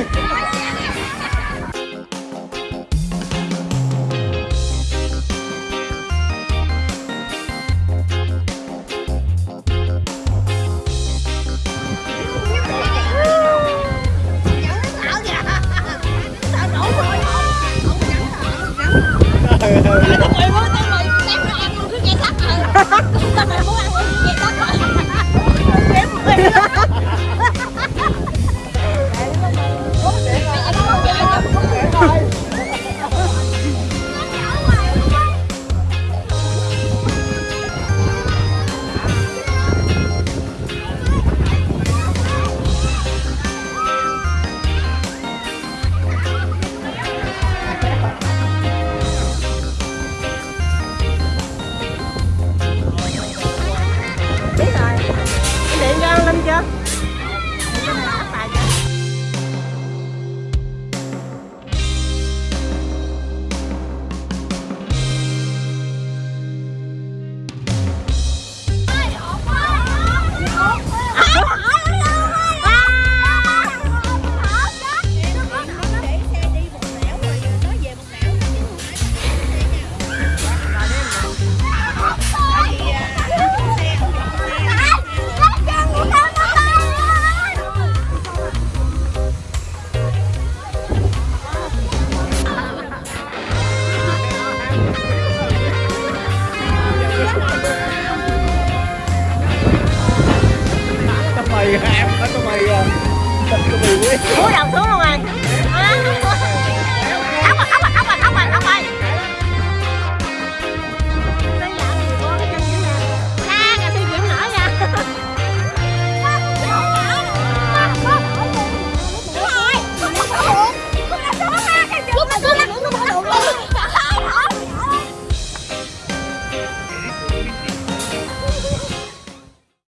Hey! cái mì em có cái mì rồi thịt cái mì quý xuống đầu xuống luôn rồi